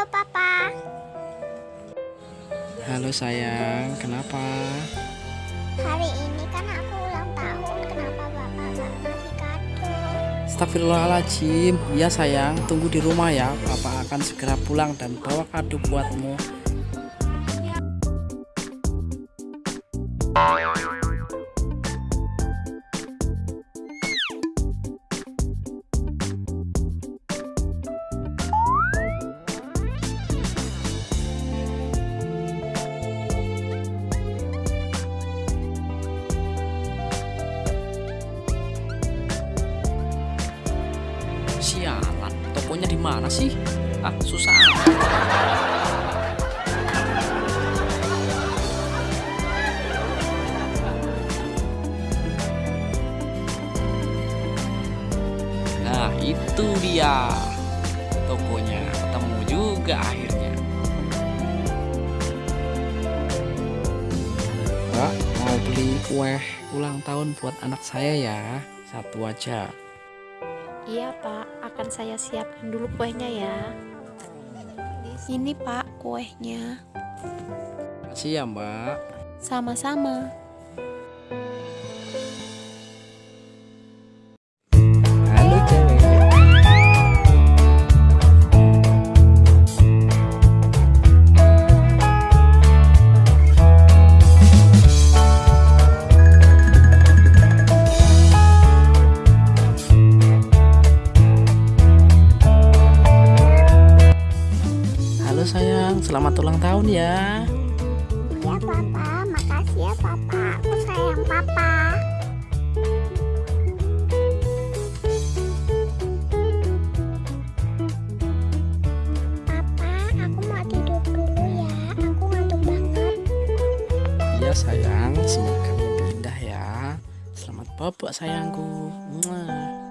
Halo Papa. Halo sayang, kenapa? Hari ini kan aku ulang tahun. Kenapa Bapak nggak ngasih kado? Astagfirullahaladzim Ya sayang, tunggu di rumah ya Papa akan segera pulang dan bawa kado buatmu Sialan, tokonya di mana sih? Ah, susah. Nah, itu dia. Tokonya ketemu juga akhirnya. Mbak, mau beli kue ulang tahun buat anak saya ya. Satu aja. Iya pak, akan saya siapkan dulu kuehnya ya. Ini pak kuehnya. Makasih ya mbak. Sama-sama selamat ulang tahun ya. Ya Papa, makasih ya Papa. Aku sayang Papa. Papa, aku mau tidur dulu ya. Aku ngantuk banget. Iya sayang, semoga mimpi indah ya. Selamat bobo sayangku. Mwah.